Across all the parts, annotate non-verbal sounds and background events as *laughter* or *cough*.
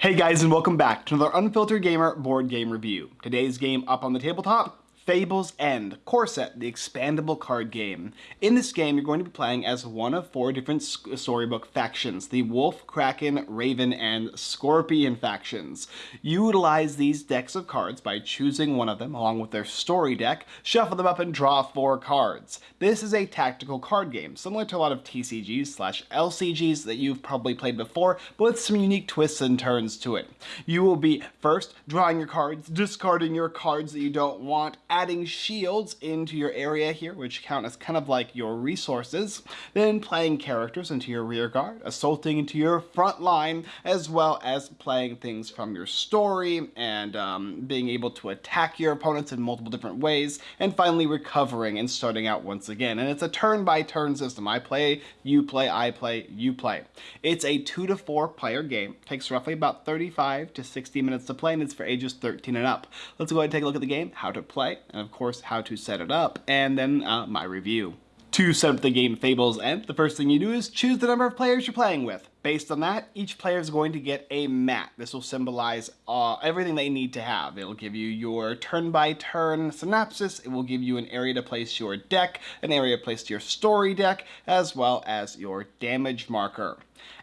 Hey guys and welcome back to another Unfiltered Gamer board game review. Today's game up on the tabletop Fable's End, Corset, the expandable card game. In this game, you're going to be playing as one of four different storybook factions, the Wolf, Kraken, Raven, and Scorpion factions. You utilize these decks of cards by choosing one of them along with their story deck, shuffle them up and draw four cards. This is a tactical card game, similar to a lot of TCGs slash LCGs that you've probably played before, but with some unique twists and turns to it. You will be first drawing your cards, discarding your cards that you don't want, adding shields into your area here, which count as kind of like your resources, then playing characters into your rear guard, assaulting into your front line, as well as playing things from your story and um, being able to attack your opponents in multiple different ways, and finally recovering and starting out once again. And it's a turn-by-turn -turn system. I play, you play, I play, you play. It's a two to four player game. It takes roughly about 35 to 60 minutes to play, and it's for ages 13 and up. Let's go ahead and take a look at the game, how to play, and of course how to set it up, and then uh, my review. To set up the game Fable's End, the first thing you do is choose the number of players you're playing with. Based on that, each player is going to get a mat. This will symbolize uh, everything they need to have. It'll give you your turn-by-turn -turn synopsis, it will give you an area to place your deck, an area to place your story deck, as well as your damage marker.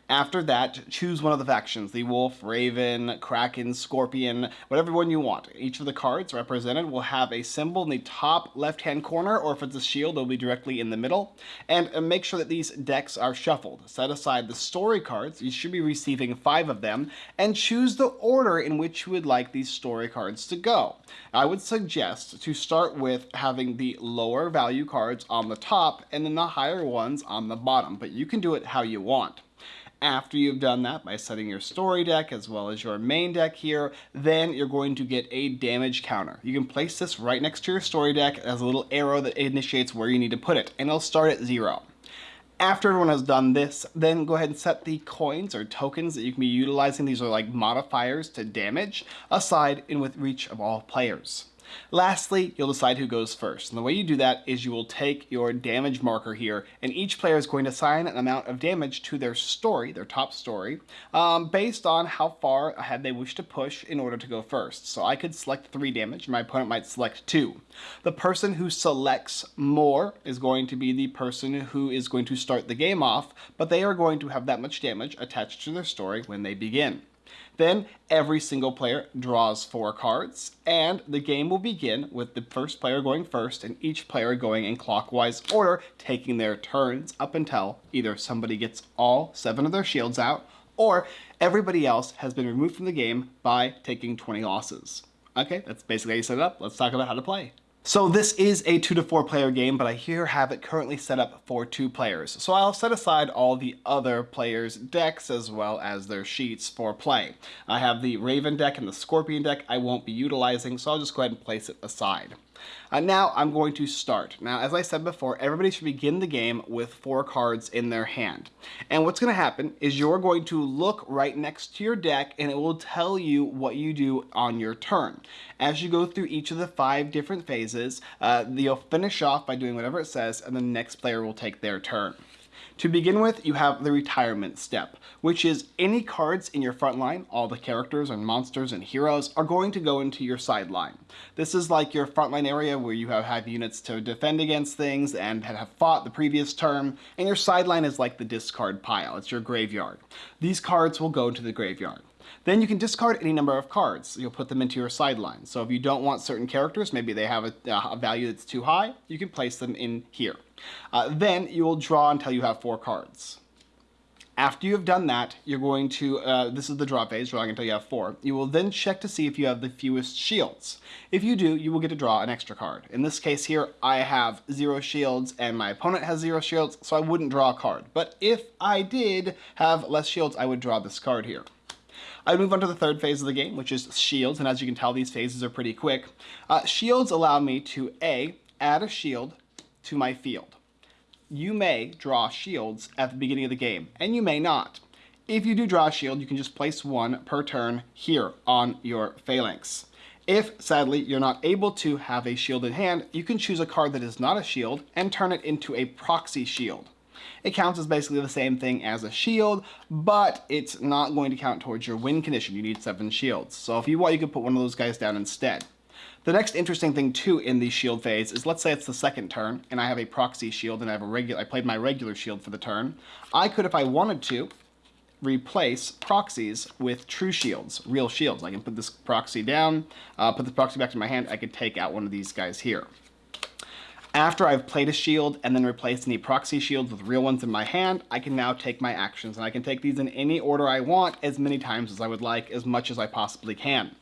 After that, choose one of the factions, the Wolf, Raven, Kraken, Scorpion, whatever one you want. Each of the cards represented will have a symbol in the top left-hand corner, or if it's a shield, it'll be directly in the middle. And uh, make sure that these decks are shuffled. Set aside the story cards, you should be receiving five of them, and choose the order in which you would like these story cards to go. I would suggest to start with having the lower value cards on the top, and then the higher ones on the bottom, but you can do it how you want. After you've done that by setting your story deck as well as your main deck here, then you're going to get a damage counter. You can place this right next to your story deck as a little arrow that initiates where you need to put it, and it'll start at zero. After everyone has done this, then go ahead and set the coins or tokens that you can be utilizing. These are like modifiers to damage aside in with reach of all players. Lastly, you'll decide who goes first. And the way you do that is you will take your damage marker here, and each player is going to assign an amount of damage to their story, their top story, um, based on how far ahead they wish to push in order to go first. So I could select 3 damage, and my opponent might select 2. The person who selects more is going to be the person who is going to start the game off, but they are going to have that much damage attached to their story when they begin. Then every single player draws four cards, and the game will begin with the first player going first and each player going in clockwise order, taking their turns up until either somebody gets all seven of their shields out, or everybody else has been removed from the game by taking 20 losses. Okay, that's basically how you set it up. Let's talk about how to play. So this is a two to four player game, but I here have it currently set up for two players. So I'll set aside all the other players' decks as well as their sheets for play. I have the Raven deck and the Scorpion deck I won't be utilizing, so I'll just go ahead and place it aside. Uh, now I'm going to start. Now, as I said before, everybody should begin the game with four cards in their hand. And what's going to happen is you're going to look right next to your deck and it will tell you what you do on your turn. As you go through each of the five different phases, uh, you'll finish off by doing whatever it says and the next player will take their turn. To begin with, you have the retirement step, which is any cards in your front line, all the characters and monsters and heroes, are going to go into your sideline. This is like your front line area where you have, have units to defend against things and have fought the previous turn, and your sideline is like the discard pile, it's your graveyard. These cards will go to the graveyard. Then you can discard any number of cards. You'll put them into your sideline. So if you don't want certain characters, maybe they have a, a value that's too high, you can place them in here. Uh, then you will draw until you have four cards. After you have done that, you're going to, uh, this is the draw phase, drawing until you have four. You will then check to see if you have the fewest shields. If you do, you will get to draw an extra card. In this case here, I have zero shields and my opponent has zero shields, so I wouldn't draw a card. But if I did have less shields, I would draw this card here. I move on to the third phase of the game, which is shields, and as you can tell, these phases are pretty quick. Uh, shields allow me to A, add a shield to my field. You may draw shields at the beginning of the game, and you may not. If you do draw a shield, you can just place one per turn here on your phalanx. If, sadly, you're not able to have a shield in hand, you can choose a card that is not a shield and turn it into a proxy shield. It counts as basically the same thing as a shield, but it's not going to count towards your win condition. You need seven shields. So if you want, you could put one of those guys down instead. The next interesting thing too in the shield phase is let's say it's the second turn and I have a proxy shield and I have a regular I played my regular shield for the turn. I could if I wanted to replace proxies with true shields, real shields. I can put this proxy down, uh, put the proxy back in my hand, I could take out one of these guys here. After I've played a shield and then replaced any proxy shields with real ones in my hand, I can now take my actions and I can take these in any order I want as many times as I would like, as much as I possibly can.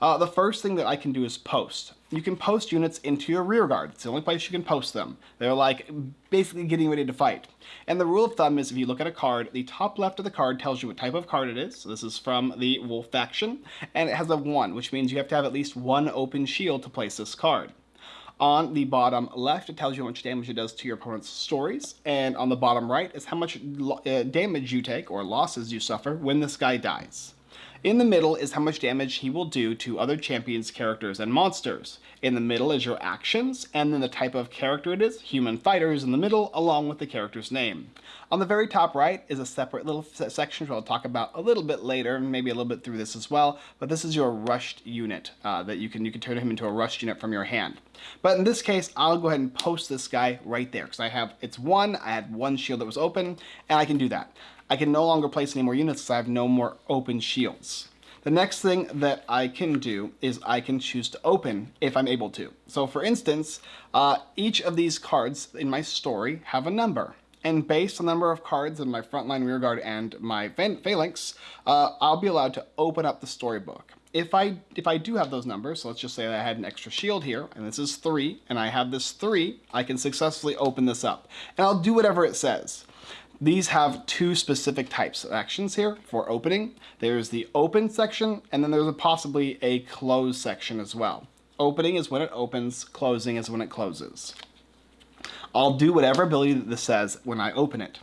Uh, the first thing that I can do is post. You can post units into your rear guard. It's the only place you can post them. They're like basically getting ready to fight. And the rule of thumb is if you look at a card, the top left of the card tells you what type of card it is. So this is from the Wolf faction, and it has a 1, which means you have to have at least one open shield to place this card. On the bottom left, it tells you how much damage it does to your opponent's stories, and on the bottom right is how much uh, damage you take, or losses you suffer, when this guy dies. In the middle is how much damage he will do to other champions, characters, and monsters. In the middle is your actions, and then the type of character it is, human fighters in the middle, along with the character's name. On the very top right is a separate little section which I'll talk about a little bit later, and maybe a little bit through this as well, but this is your rushed unit uh, that you can, you can turn him into a rushed unit from your hand. But in this case, I'll go ahead and post this guy right there, because I have, it's one, I had one shield that was open, and I can do that. I can no longer place any more units because I have no more open shields. The next thing that I can do is I can choose to open if I'm able to. So for instance, uh, each of these cards in my story have a number. And based on the number of cards in my frontline, rearguard, and my phalanx, uh, I'll be allowed to open up the storybook. If I if I do have those numbers, so let's just say I had an extra shield here, and this is three, and I have this three, I can successfully open this up. And I'll do whatever it says. These have two specific types of actions here for opening. There's the open section, and then there's a possibly a close section as well. Opening is when it opens, closing is when it closes. I'll do whatever ability this says when I open it.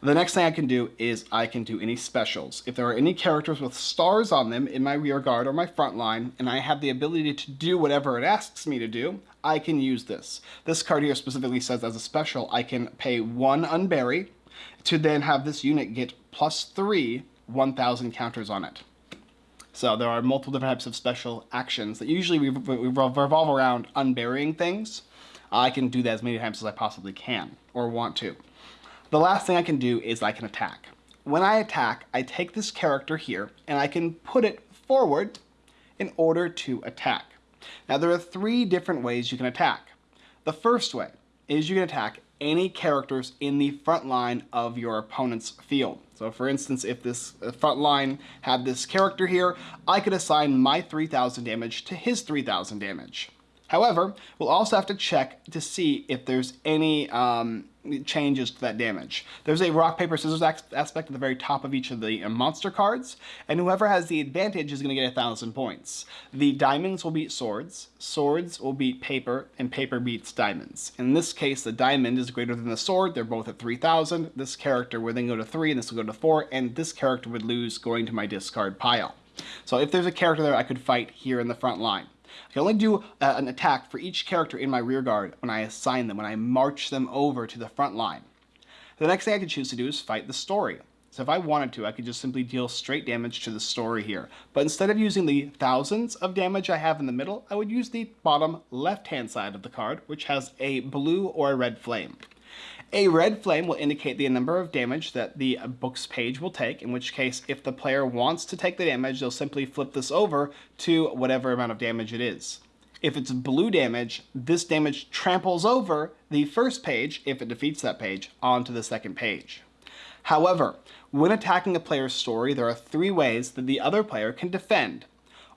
The next thing I can do is I can do any specials. If there are any characters with stars on them in my rear guard or my front line, and I have the ability to do whatever it asks me to do, I can use this. This card here specifically says as a special, I can pay one unbury, to then have this unit get plus three 1000 counters on it. So there are multiple different types of special actions that usually revolve around unburying things. I can do that as many times as I possibly can or want to. The last thing I can do is I can attack. When I attack, I take this character here and I can put it forward in order to attack. Now there are three different ways you can attack. The first way is you can attack any characters in the front line of your opponent's field. So for instance, if this front line had this character here, I could assign my 3000 damage to his 3000 damage. However, we'll also have to check to see if there's any um, changes to that damage. There's a rock, paper, scissors aspect at the very top of each of the uh, monster cards, and whoever has the advantage is going to get a thousand points. The diamonds will beat swords, swords will beat paper, and paper beats diamonds. In this case, the diamond is greater than the sword, they're both at 3,000. This character would then go to 3, and this will go to 4, and this character would lose going to my discard pile. So if there's a character there I could fight here in the front line. I can only do uh, an attack for each character in my rear guard when I assign them, when I march them over to the front line. The next thing I could choose to do is fight the story. So if I wanted to, I could just simply deal straight damage to the story here. But instead of using the thousands of damage I have in the middle, I would use the bottom left-hand side of the card, which has a blue or a red flame. A red flame will indicate the number of damage that the book's page will take, in which case if the player wants to take the damage, they'll simply flip this over to whatever amount of damage it is. If it's blue damage, this damage tramples over the first page, if it defeats that page, onto the second page. However, when attacking a player's story, there are three ways that the other player can defend.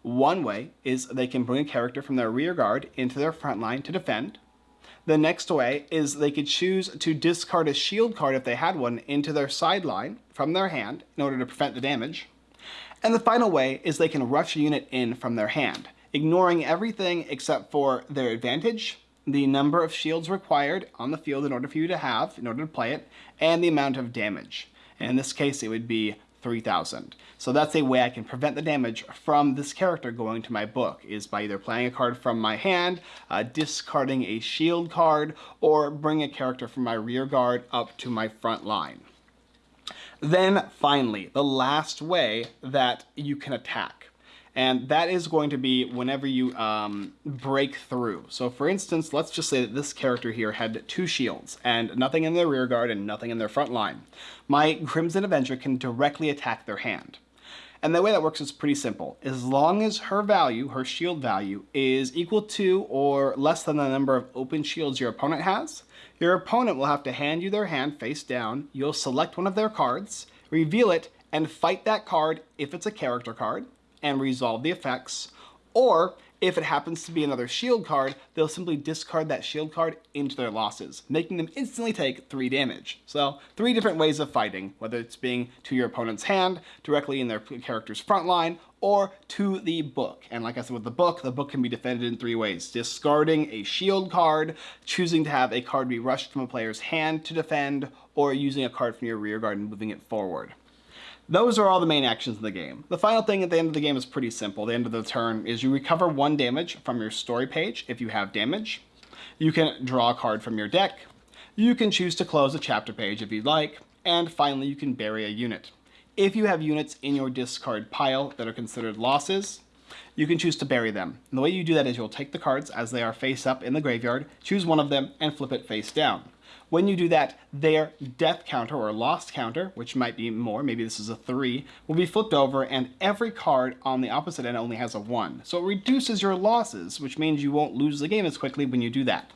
One way is they can bring a character from their rear guard into their front line to defend. The next way is they could choose to discard a shield card if they had one into their sideline from their hand in order to prevent the damage. And the final way is they can rush a unit in from their hand, ignoring everything except for their advantage, the number of shields required on the field in order for you to have, in order to play it, and the amount of damage. And in this case, it would be 3000. So that's a way I can prevent the damage from this character going to my book, is by either playing a card from my hand, uh, discarding a shield card, or bring a character from my rear guard up to my front line. Then finally, the last way that you can attack and that is going to be whenever you um, break through. So for instance, let's just say that this character here had two shields and nothing in their rear guard and nothing in their front line. My Crimson Avenger can directly attack their hand. And the way that works is pretty simple. As long as her value, her shield value, is equal to or less than the number of open shields your opponent has, your opponent will have to hand you their hand face down, you'll select one of their cards, reveal it, and fight that card if it's a character card, and resolve the effects, or if it happens to be another shield card, they'll simply discard that shield card into their losses, making them instantly take 3 damage. So, three different ways of fighting, whether it's being to your opponent's hand, directly in their character's front line, or to the book. And like I said with the book, the book can be defended in three ways. Discarding a shield card, choosing to have a card be rushed from a player's hand to defend, or using a card from your rear guard and moving it forward. Those are all the main actions in the game. The final thing at the end of the game is pretty simple. The end of the turn is you recover one damage from your story page if you have damage. You can draw a card from your deck. You can choose to close a chapter page if you'd like. And finally, you can bury a unit. If you have units in your discard pile that are considered losses, you can choose to bury them. And the way you do that is you'll take the cards as they are face up in the graveyard, choose one of them, and flip it face down. When you do that, their death counter or lost counter, which might be more, maybe this is a 3, will be flipped over and every card on the opposite end only has a 1. So it reduces your losses, which means you won't lose the game as quickly when you do that.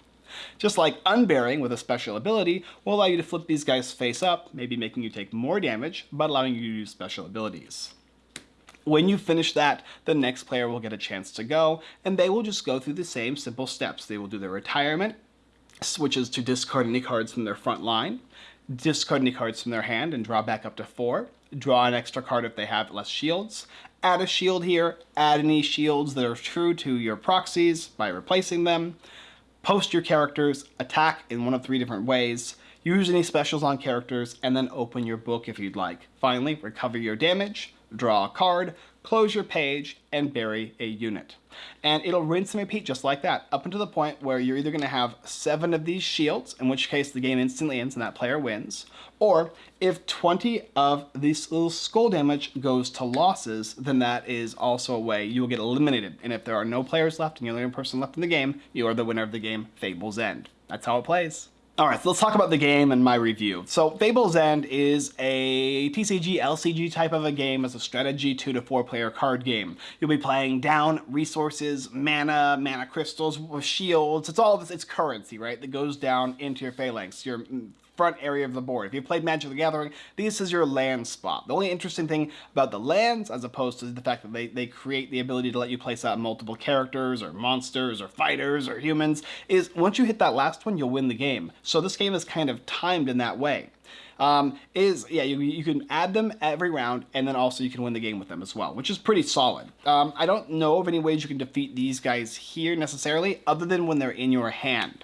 Just like unburying with a special ability will allow you to flip these guys face up, maybe making you take more damage, but allowing you to use special abilities. When you finish that, the next player will get a chance to go, and they will just go through the same simple steps. They will do their retirement, switches to discard any cards from their front line, discard any cards from their hand and draw back up to four, draw an extra card if they have less shields, add a shield here, add any shields that are true to your proxies by replacing them, post your characters, attack in one of three different ways, use any specials on characters, and then open your book if you'd like. Finally, recover your damage, draw a card, close your page, and bury a unit. And it'll rinse and repeat just like that, up until the point where you're either going to have seven of these shields, in which case the game instantly ends and that player wins, or if 20 of these little skull damage goes to losses, then that is also a way you will get eliminated. And if there are no players left and you're the only person left in the game, you are the winner of the game, Fable's End. That's how it plays. Alright, so let's talk about the game and my review. So Fable's End is a TCG, LCG type of a game as a strategy 2 to 4 player card game. You'll be playing down resources, mana, mana crystals, shields, it's all this, it's currency, right, that goes down into your phalanx, your mm, front area of the board. If you played Magic the Gathering, this is your land spot. The only interesting thing about the lands, as opposed to the fact that they, they create the ability to let you place out multiple characters or monsters or fighters or humans, is once you hit that last one, you'll win the game. So this game is kind of timed in that way. Um, is, yeah, you, you can add them every round, and then also you can win the game with them as well, which is pretty solid. Um, I don't know of any ways you can defeat these guys here necessarily, other than when they're in your hand.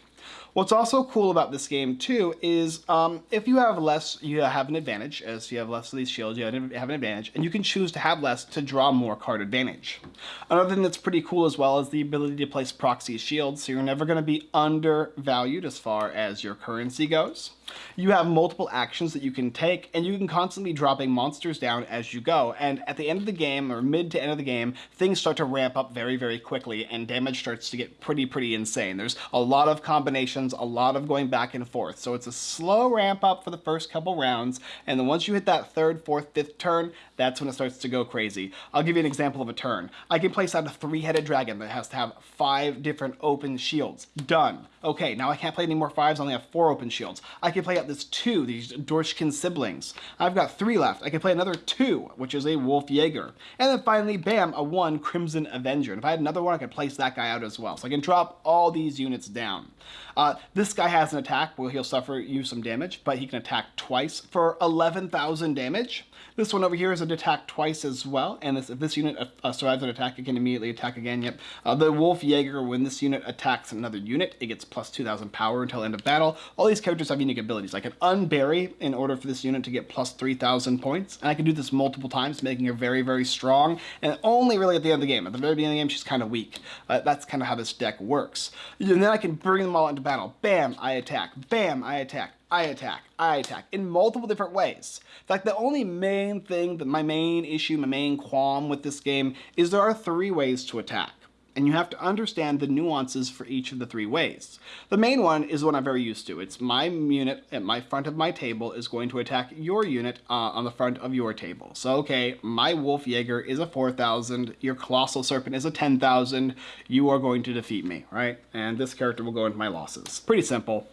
What's also cool about this game too is um, if you have less, you have an advantage. As you have less of these shields, you have an advantage, and you can choose to have less to draw more card advantage. Another thing that's pretty cool as well is the ability to place proxy shields, so you're never going to be undervalued as far as your currency goes. You have multiple actions that you can take, and you can constantly dropping monsters down as you go, and at the end of the game, or mid to end of the game, things start to ramp up very, very quickly, and damage starts to get pretty, pretty insane. There's a lot of combinations, a lot of going back and forth, so it's a slow ramp up for the first couple rounds, and then once you hit that third, fourth, fifth turn, that's when it starts to go crazy. I'll give you an example of a turn. I can place out a three-headed dragon that has to have five different open shields. Done. Okay, now I can't play any more fives, I only have four open shields. I can play out this two, these Dorshkin siblings. I've got three left. I can play another two, which is a Wolf Jaeger. And then finally, bam, a one Crimson Avenger. And if I had another one, I could place that guy out as well. So I can drop all these units down. Uh, this guy has an attack where he'll suffer you some damage, but he can attack twice for 11,000 damage. This one over here is an attack twice as well, and this, if this unit uh, survives an attack, it can immediately attack again. Yep. Uh, the Wolf Jaeger, when this unit attacks another unit, it gets plus 2,000 power until end of battle. All these characters have unique abilities. I can unbury in order for this unit to get plus 3,000 points, and I can do this multiple times, making her very, very strong, and only really at the end of the game. At the very beginning of the game, she's kind of weak. Uh, that's kind of how this deck works. And then I can bring them all into battle. Bam, I attack. Bam, I attack. I attack, I attack in multiple different ways. In fact, the only main thing, that my main issue, my main qualm with this game is there are three ways to attack and you have to understand the nuances for each of the three ways. The main one is what I'm very used to. It's my unit at my front of my table is going to attack your unit uh, on the front of your table. So, okay, my Wolf Jaeger is a 4,000, your Colossal Serpent is a 10,000, you are going to defeat me, right? And this character will go into my losses. Pretty simple.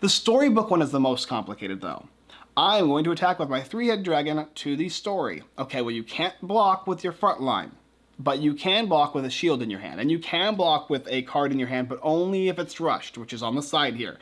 The storybook one is the most complicated though. I'm going to attack with my three-head dragon to the story. Okay, well you can't block with your front line but you can block with a shield in your hand, and you can block with a card in your hand, but only if it's rushed, which is on the side here.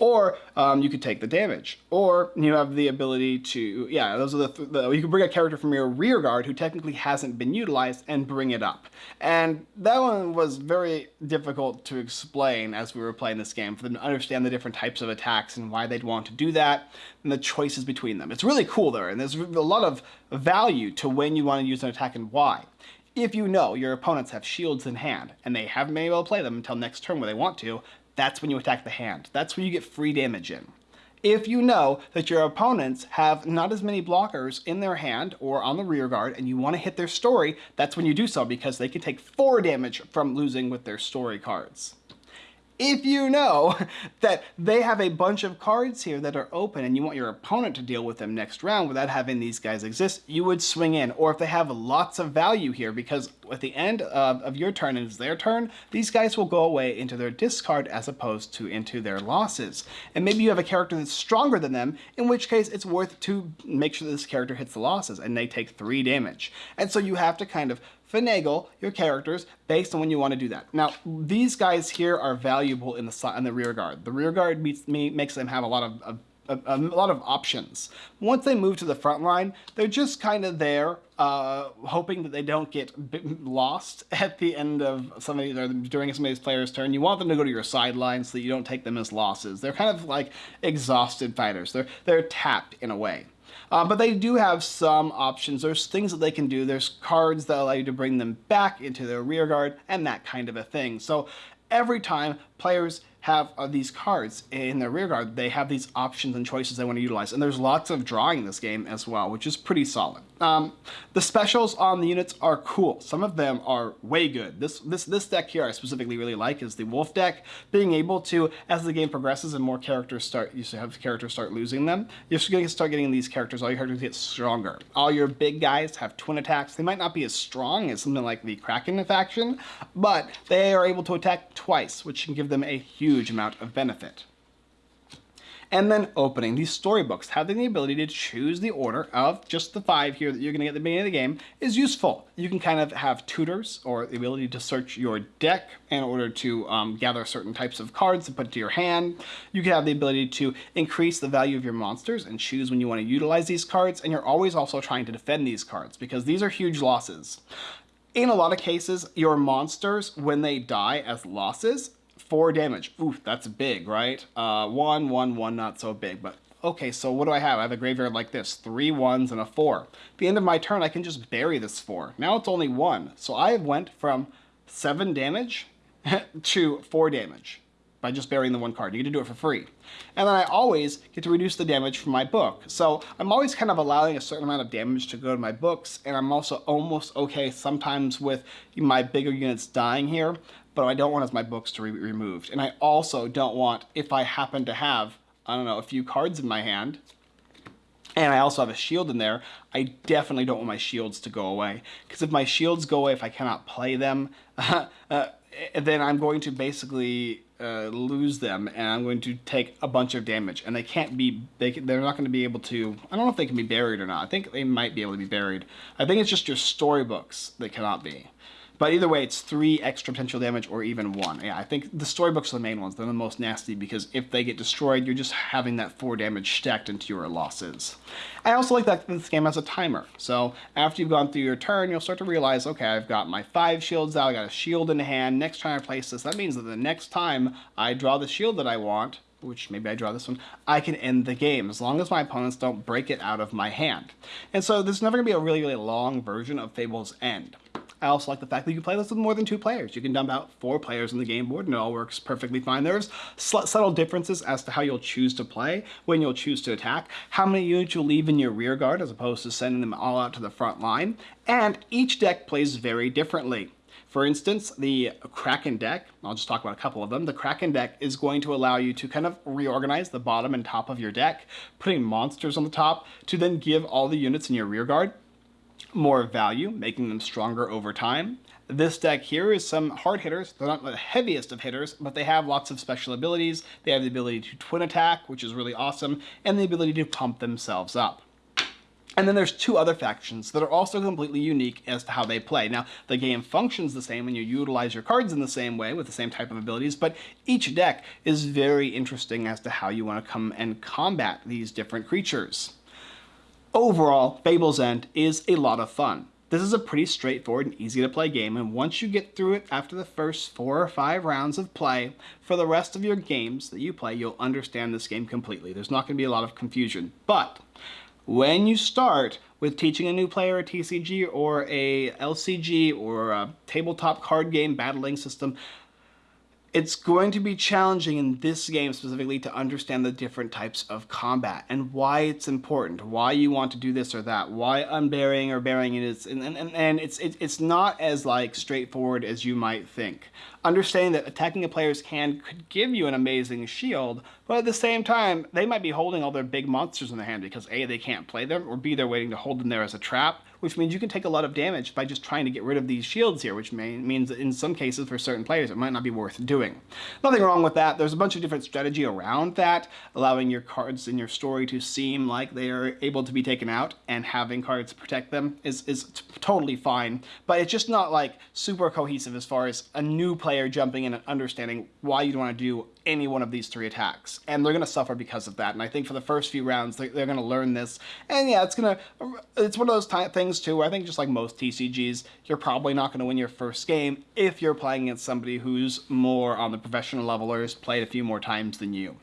Or um, you could take the damage, or you have the ability to, yeah, those are the, th the, you can bring a character from your rear guard who technically hasn't been utilized and bring it up. And that one was very difficult to explain as we were playing this game, for them to understand the different types of attacks and why they'd want to do that, and the choices between them. It's really cool there, and there's a lot of value to when you want to use an attack and why. If you know your opponents have shields in hand, and they haven't been able to play them until next turn where they want to, that's when you attack the hand. That's when you get free damage in. If you know that your opponents have not as many blockers in their hand or on the rear guard and you want to hit their story, that's when you do so because they can take 4 damage from losing with their story cards if you know *laughs* that they have a bunch of cards here that are open and you want your opponent to deal with them next round without having these guys exist, you would swing in. Or if they have lots of value here, because at the end of, of your turn and it's their turn, these guys will go away into their discard as opposed to into their losses. And maybe you have a character that's stronger than them, in which case it's worth to make sure this character hits the losses and they take three damage. And so you have to kind of finagle your characters based on when you want to do that. Now, these guys here are valuable in the in the rear guard. The rear guard meets, me, makes them have a lot of, of a, a, lot of options. Once they move to the front line, they're just kind of there, uh, hoping that they don't get lost *laughs* at the end of somebody or during somebody's player's turn. You want them to go to your sideline so that you don't take them as losses. They're kind of like exhausted fighters. They're they're tapped in a way. Uh, but they do have some options. There's things that they can do. There's cards that allow you to bring them back into their rear guard and that kind of a thing. So every time players have uh, these cards in their rear guard, they have these options and choices they want to utilize. And there's lots of drawing in this game as well, which is pretty solid. Um, the specials on the units are cool. Some of them are way good. This, this, this deck here I specifically really like is the Wolf deck. Being able to, as the game progresses and more characters start, you have characters start losing them, you're going to start getting these characters, all your characters get stronger. All your big guys have twin attacks. They might not be as strong as something like the Kraken faction, but they are able to attack twice, which can give them a huge huge amount of benefit. And then opening these storybooks, having the ability to choose the order of just the five here that you're going to get at the beginning of the game is useful. You can kind of have tutors or the ability to search your deck in order to um, gather certain types of cards to put to your hand. You can have the ability to increase the value of your monsters and choose when you want to utilize these cards. And you're always also trying to defend these cards because these are huge losses. In a lot of cases, your monsters, when they die as losses, four damage. Oof, that's big, right? Uh, one, one, one, not so big, but okay, so what do I have? I have a graveyard like this, three ones and a four. At the end of my turn, I can just bury this four. Now it's only one, so I went from seven damage *laughs* to four damage by just burying the one card. You get to do it for free. And then I always get to reduce the damage from my book. So I'm always kind of allowing a certain amount of damage to go to my books, and I'm also almost okay sometimes with my bigger units dying here, but I don't want my books to be removed. And I also don't want, if I happen to have, I don't know, a few cards in my hand, and I also have a shield in there, I definitely don't want my shields to go away. Because if my shields go away, if I cannot play them, *laughs* uh, then I'm going to basically uh, lose them and I'm going to take a bunch of damage and they can't be they they're not going to be able to I don't know if they can be buried or not I think they might be able to be buried I think it's just your storybooks that cannot be But either way, it's three extra potential damage or even one. Yeah, I think the storybooks are the main ones. They're the most nasty because if they get destroyed, you're just having that four damage stacked into your losses. I also like that this game has a timer. So after you've gone through your turn, you'll start to realize, okay, I've got my five shields out, I got a shield in hand. Next time I place this, that means that the next time I draw the shield that I want, which maybe I draw this one, I can end the game as long as my opponents don't break it out of my hand. And so there's never going to be a really, really long version of Fable's End. I also like the fact that you can play this with more than two players. You can dump out four players on the game board and it all works perfectly fine. There's subtle differences as to how you'll choose to play, when you'll choose to attack, how many units you'll leave in your rear guard as opposed to sending them all out to the front line, and each deck plays very differently. For instance, the Kraken deck, I'll just talk about a couple of them, the Kraken deck is going to allow you to kind of reorganize the bottom and top of your deck, putting monsters on the top to then give all the units in your rear guard more value, making them stronger over time. This deck here is some hard hitters. They're not the heaviest of hitters, but they have lots of special abilities. They have the ability to twin attack, which is really awesome, and the ability to pump themselves up. And then there's two other factions that are also completely unique as to how they play. Now, the game functions the same and you utilize your cards in the same way with the same type of abilities, but each deck is very interesting as to how you want to come and combat these different creatures. Overall, Fable's End is a lot of fun. This is a pretty straightforward and easy to play game, and once you get through it after the first four or five rounds of play, for the rest of your games that you play, you'll understand this game completely. There's not going to be a lot of confusion. But when you start with teaching a new player a TCG or a LCG or a tabletop card game battling system, it's going to be challenging in this game specifically to understand the different types of combat and why it's important, why you want to do this or that, why unburying or burying it is, and, and, and it's, it, it's not as like straightforward as you might think. Understanding that attacking a player's hand could give you an amazing shield, but at the same time, they might be holding all their big monsters in their hand because A, they can't play them, or B, they're waiting to hold them there as a trap, which means you can take a lot of damage by just trying to get rid of these shields here, which may, means in some cases for certain players it might not be worth doing. Nothing wrong with that. There's a bunch of different strategy around that, allowing your cards in your story to seem like they are able to be taken out and having cards protect them is, is totally fine, but it's just not like super cohesive as far as a new player jumping in and understanding why you'd want to do any one of these three attacks. And they're going to suffer because of that. And I think for the first few rounds, they're, they're going to learn this. And yeah, it's going to, it's one of those things too, where I think just like most TCGs, you're probably not going to win your first game if you're playing against somebody who's more on the professional level or has played a few more times than you.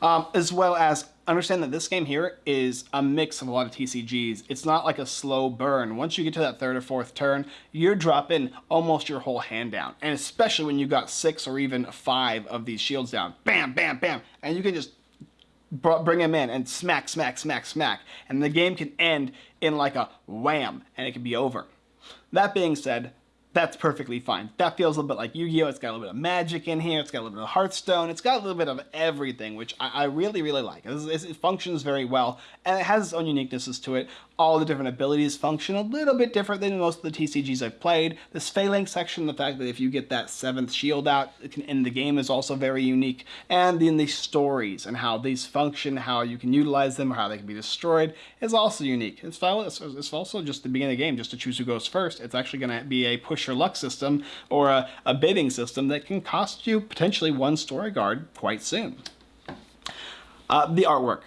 Um, as well as understand that this game here is a mix of a lot of TCGs. It's not like a slow burn. Once you get to that third or fourth turn, you're dropping almost your whole hand down. And especially when you got six or even five of these shields down. Bam, bam, bam. And you can just bring them in and smack, smack, smack, smack. And the game can end in like a wham and it can be over. That being said, that's perfectly fine. That feels a little bit like Yu-Gi-Oh! It's got a little bit of magic in here. It's got a little bit of Hearthstone. It's got a little bit of everything, which I, I really, really like. It, it functions very well, and it has its own uniquenesses to it all the different abilities function a little bit different than most of the TCGs I've played. This Phalanx section, the fact that if you get that seventh shield out, it can end the game is also very unique. And then the stories and how these function, how you can utilize them, or how they can be destroyed is also unique. It's, also just the beginning of the game, just to choose who goes first. It's actually going to be a push your luck system or a, a bidding system that can cost you potentially one story guard quite soon. Uh, the artwork.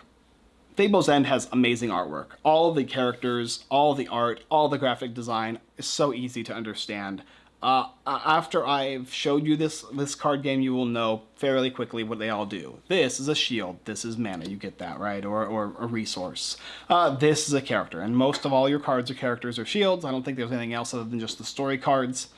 Fable's End has amazing artwork. All the characters, all the art, all the graphic design is so easy to understand. Uh, after I've showed you this this card game, you will know fairly quickly what they all do. This is a shield. This is mana. You get that, right? Or, or a resource. Uh, this is a character. And most of all your cards are characters or shields. I don't think there's anything else other than just the story cards.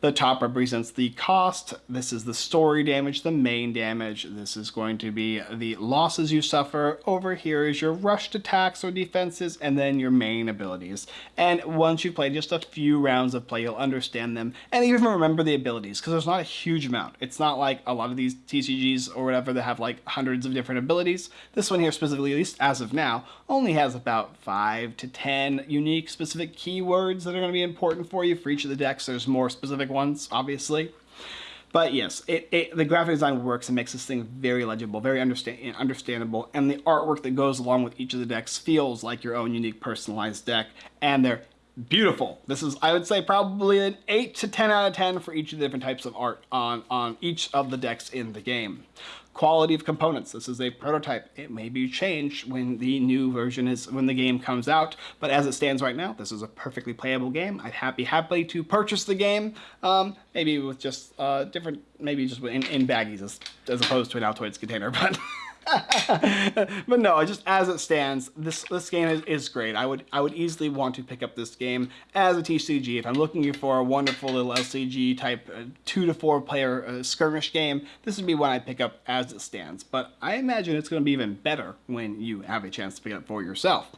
The top represents the cost. This is the story damage, the main damage. This is going to be the losses you suffer. Over here is your rushed attacks or defenses, and then your main abilities. And once you play just a few rounds of play, you'll understand them and even remember the abilities, because there's not a huge amount. It's not like a lot of these TCGs or whatever that have like hundreds of different abilities. This one here specifically, at least as of now, only has about 5 to 10 unique specific keywords that are going to be important for you for each of the decks. There's more specific ones, obviously. But yes, it, it, the graphic design works and makes this thing very legible, very understand, understandable, and the artwork that goes along with each of the decks feels like your own unique personalized deck, and they're beautiful. This is, I would say, probably an 8 to 10 out of 10 for each of the different types of art on, on each of the decks in the game. Quality of components. This is a prototype. It may be changed when the new version is, when the game comes out, but as it stands right now, this is a perfectly playable game. I'd happy to purchase the game, um, maybe with just uh, different, maybe just in, in baggies as, as opposed to an Altoids container, *laughs* but... *laughs* but no, just as it stands, this this game is, is great. I would I would easily want to pick up this game as a TCG if I'm looking for a wonderful little LCG type uh, two to four player uh, skirmish game. This would be one I'd pick up as it stands. But I imagine it's going to be even better when you have a chance to pick it up for yourself.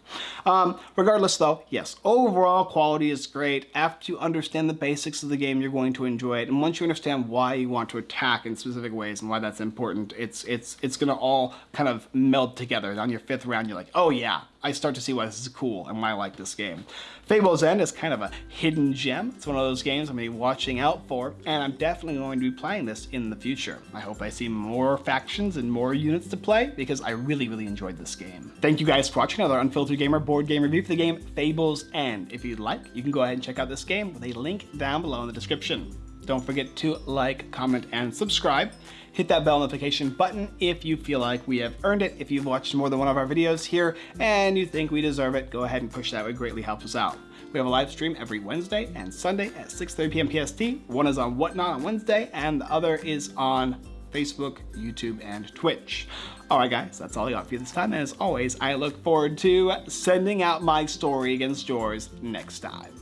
Um, regardless, though, yes, overall quality is great. After you understand the basics of the game, you're going to enjoy it, and once you understand why you want to attack in specific ways and why that's important, it's it's it's going to all kind of meld together. On your fifth round, you're like, oh yeah, I start to see why this is cool and why I like this game. Fable's End is kind of a hidden gem. It's one of those games I'm going to be watching out for, and I'm definitely going to be playing this in the future. I hope I see more factions and more units to play, because I really, really enjoyed this game. Thank you guys for watching another Unfiltered Gamer board game review for the game Fable's End. If you'd like, you can go ahead and check out this game with a link down below in the description. Don't forget to like, comment, and subscribe. Hit that bell notification button if you feel like we have earned it. If you've watched more than one of our videos here and you think we deserve it, go ahead and push that. It greatly helps us out. We have a live stream every Wednesday and Sunday at 6.30 p.m. PST. One is on Whatnot on Wednesday and the other is on Facebook, YouTube, and Twitch. Alright guys, that's all I got for you this time, and as always, I look forward to sending out my story against yours next time.